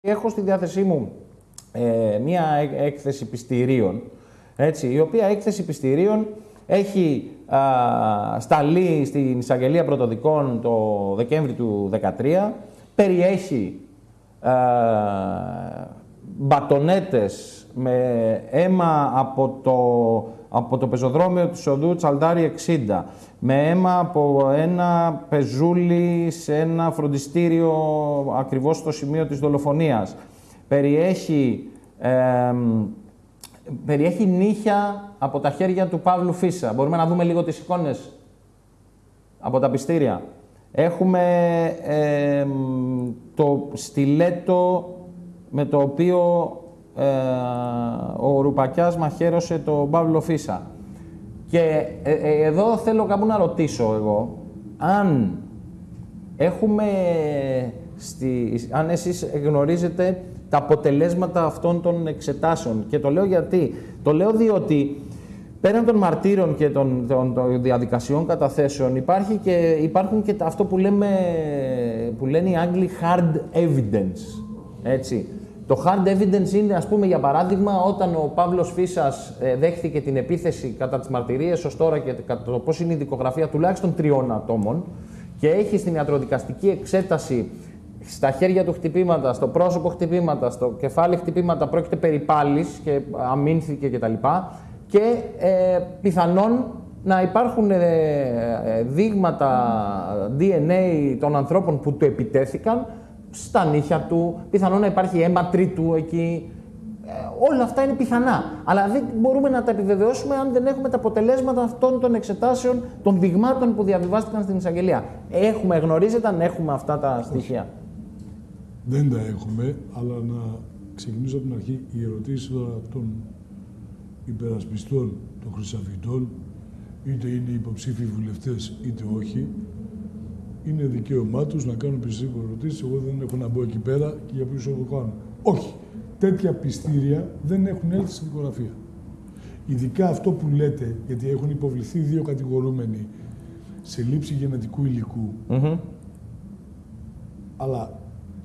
Έχω στη διάθεσή μου ε, μία έκθεση πιστηρίων, έτσι, η οποία έκθεση πιστηρίων έχει α, σταλεί στην εισαγγελία πρωτοδικών το Δεκέμβρη του 2013, περιέχει α, μπατονέτες με αίμα από το, από το πεζοδρόμιο του Σοδού Τσαλτάρι 60, με αίμα από ένα πεζούλι σε ένα φροντιστήριο ακριβώς στο σημείο της δολοφονίας. Περιέχει, περιέχει νύχια από τα χέρια του Παύλου Φίσα. Μπορούμε να δούμε λίγο τις εικόνες από τα πιστήρια. Έχουμε το στιλέτο με το οποίο ε, ο Ρουπακιάς μαχαίρωσε τον Παύλο Φίσα. Και ε, ε, εδώ θέλω κάπου να ρωτήσω εγώ, αν έχουμε, στη, αν εσείς γνωρίζετε τα αποτελέσματα αυτών των εξετάσεων. Και το λέω γιατί. Το λέω διότι πέραν των μαρτύρων και των, των, των διαδικασιών καταθέσεων υπάρχει και, υπάρχουν και αυτό που, λέμε, που λένε οι Άγγλοι hard evidence. Έτσι. Το hard evidence είναι, ας πούμε, για παράδειγμα, όταν ο Παύλος Φίσας ε, δέχθηκε την επίθεση κατά τις μαρτυρίες ως τώρα και κατά το πώς είναι η δικογραφία τουλάχιστον τριών ατόμων και έχει στην ιατροδικαστική εξέταση στα χέρια του χτυπήματα, στο πρόσωπο χτυπήματα, στο κεφάλι χτυπήματα, πρόκειται περί πάλης και αμήνθηκε κτλ. Και, ε, πιθανόν να υπάρχουν ε, ε, δείγματα DNA των ανθρώπων που του επιτέθηκαν στα νύχια του, πιθανόν να υπάρχει αίμα τρίτου εκεί. Ε, όλα αυτά είναι πιθανά. Αλλά δεν μπορούμε να τα επιβεβαιώσουμε αν δεν έχουμε τα αποτελέσματα αυτών των εξετάσεων, των δειγμάτων που διαβιβάστηκαν στην εισαγγελία. Έχουμε, γνωρίζετε αν έχουμε αυτά τα στοιχεία. Δεν τα έχουμε, αλλά να ξεκινήσω από την αρχή. Οι ερωτήσεις των υπερασπιστών των χρυσαφιτών, είτε είναι υποψήφιοι βουλευτές είτε όχι, είναι δικαίωμά τους να κάνουν περισσότερε ερωτήσεις. Εγώ δεν έχω να μπω εκεί πέρα και για ποιους το κάνω. Όχι. Τέτοια πιστήρια δεν έχουν έλθει στην δικογραφία. Ειδικά αυτό που λέτε, γιατί έχουν υποβληθεί δύο κατηγορούμενοι σε λήψη γενετικού υλικού. Αλλά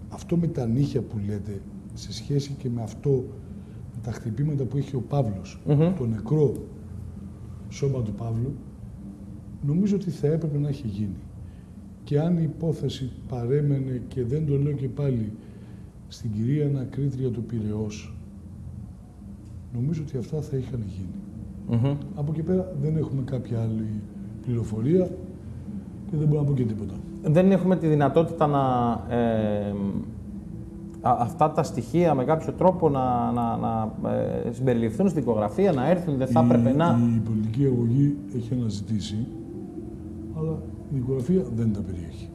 αυτό με τα νύχια που λέτε, σε σχέση και με αυτό, με τα χτυπήματα που έχει ο Παύλος, το νεκρό σώμα του Παύλου, νομίζω ότι θα έπρεπε να έχει γίνει και αν η υπόθεση παρέμενε και δεν το λέω και πάλι στην κυρία Ανακρίτρια του Πυραιός, νομίζω ότι αυτά θα είχαν γίνει. Από εκεί πέρα δεν έχουμε κάποια άλλη πληροφορία και δεν μπορώ να πω και τίποτα. Δεν έχουμε τη δυνατότητα να ε, αυτά τα στοιχεία με κάποιο τρόπο να, να, να ε, συμπεριληφθούν στην δικογραφία, να έρθουν, δεν θα έπρεπε να... Η πολιτική αγωγή έχει αναζητήσει, αλλά η δικογραφία δεν τα περιέχει.